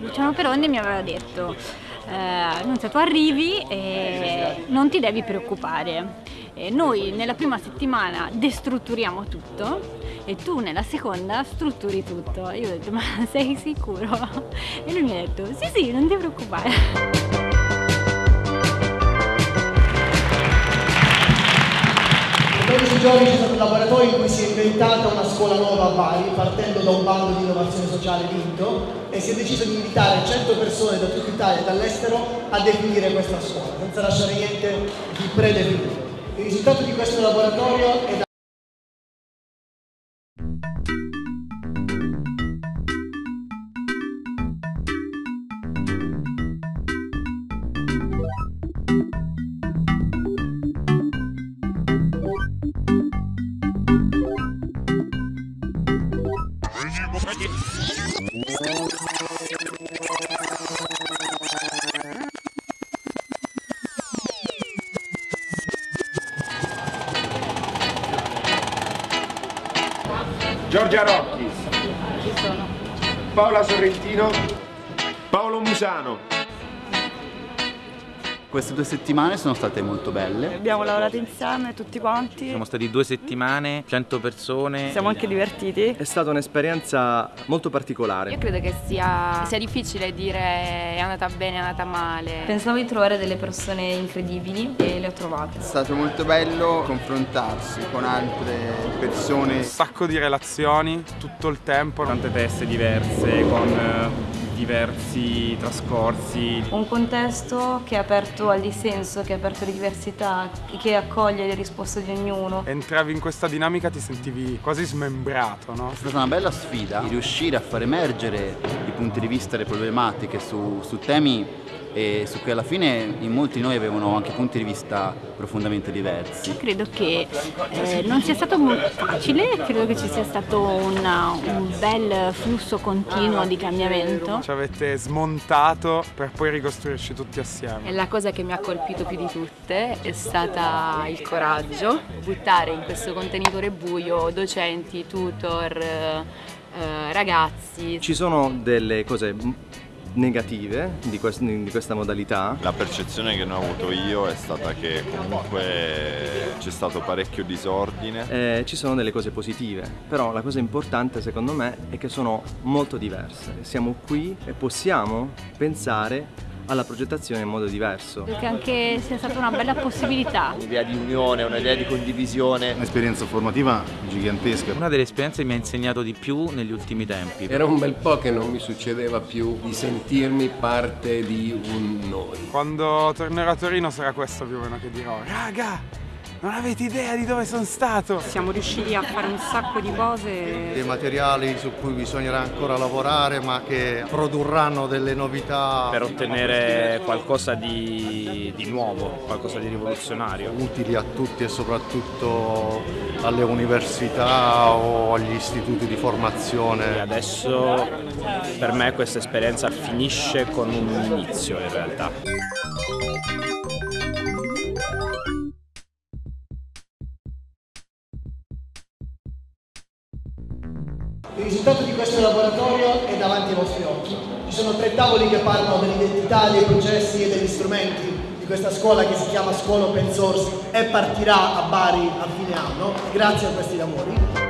Luciano Perondi mi aveva detto eh, Nunzia tu arrivi e non ti devi preoccupare. E noi nella prima settimana destrutturiamo tutto e tu nella seconda strutturi tutto. Io ho detto ma sei sicuro? e lui mi ha detto sì sì non ti preoccupare 12 giorni c'è stato un laboratorio in cui si è inventata una scuola nuova a Bari, partendo da un bando di innovazione sociale vinto, e si è deciso di invitare 100 persone da tutta Italia e dall'estero a definire questa scuola, senza lasciare niente di predefinito. Il risultato di questo laboratorio è da Giorgia Rocchi. Paola Sorrentino. Paolo Musano. Queste due settimane sono state molto belle. Abbiamo lavorato insieme tutti quanti. Siamo stati due settimane, 100 persone. Siamo anche divertiti. È stata un'esperienza molto particolare. Io credo che sia, sia difficile dire è andata bene, è andata male. Pensavo di trovare delle persone incredibili e le ho trovate. È stato molto bello confrontarsi con altre persone. Un sacco di relazioni tutto il tempo. Tante teste diverse con eh, diversi trascorsi. Un contesto che è aperto al dissenso, che è aperto alle diversità, che accoglie le risposte di ognuno. Entravi in questa dinamica ti sentivi quasi smembrato, no? È stata una bella sfida di riuscire a far emergere i punti di vista e le problematiche su, su temi e su cui alla fine in molti di noi avevano anche punti di vista profondamente diversi. Io credo che eh, non sia stato molto facile, credo che ci sia stato una, un bel flusso continuo di cambiamento. Ci avete smontato per poi ricostruirci tutti assieme. E la cosa che mi ha colpito più di tutte è stata il coraggio, buttare in questo contenitore buio docenti, tutor, eh, ragazzi. Ci sono delle cose negative di, quest di, questa modalità? La percezione che ne ho avuto io è stata che comunque c'è stato parecchio disordine. Eh, ci sono delle cose positive, però la cosa importante secondo me è che sono molto diverse. Siamo qui e possiamo pensare alla progettazione in modo diverso. Credo che anche sia stata una bella possibilità. Un'idea di unione, un'idea di condivisione. Un'esperienza formativa gigantesca. Una delle esperienze che mi ha insegnato di più negli ultimi tempi. Era un bel po' che non mi succedeva più di sentirmi parte di un noi. Quando tornerò a Torino sarà questo più o meno che dirò. Raga! Non avete idea di dove sono stato! Siamo riusciti a fare un sacco di cose. Dei materiali su cui bisognerà ancora lavorare ma che produrranno delle novità. Per ottenere qualcosa di, di nuovo, qualcosa di rivoluzionario. Utili a tutti e soprattutto alle università o agli istituti di formazione. E adesso per me questa esperienza finisce con un inizio in realtà. Il risultato di questo laboratorio è davanti ai vostri occhi. Ci sono tre tavoli che parlano dell'identità, dei processi e degli strumenti di questa scuola che si chiama Scuola Open Source e partirà a Bari a fine anno, grazie a questi lavori.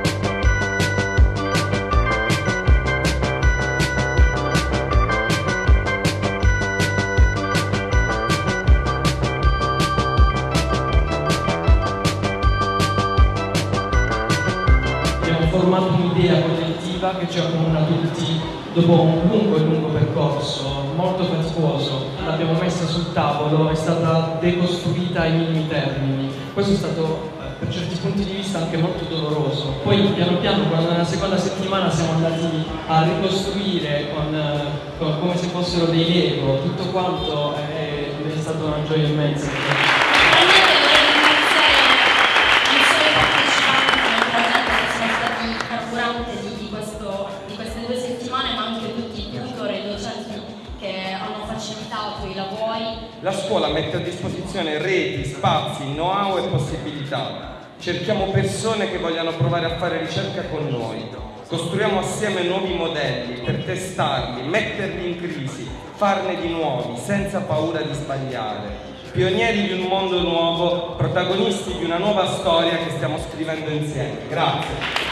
formato un'idea collettiva che ci accomuna tutti dopo un lungo e lungo percorso, molto faticoso. L'abbiamo messa sul tavolo, è stata decostruita ai minimi termini. Questo è stato per certi punti di vista anche molto doloroso. Poi piano piano, nella seconda settimana siamo andati a ricostruire con, con, come se fossero dei Lego, tutto quanto è, è stata una gioia immensa. La scuola mette a disposizione reti, spazi, know-how e possibilità. Cerchiamo persone che vogliano provare a fare ricerca con noi. Costruiamo assieme nuovi modelli per testarli, metterli in crisi, farne di nuovi, senza paura di sbagliare. Pionieri di un mondo nuovo, protagonisti di una nuova storia che stiamo scrivendo insieme. Grazie.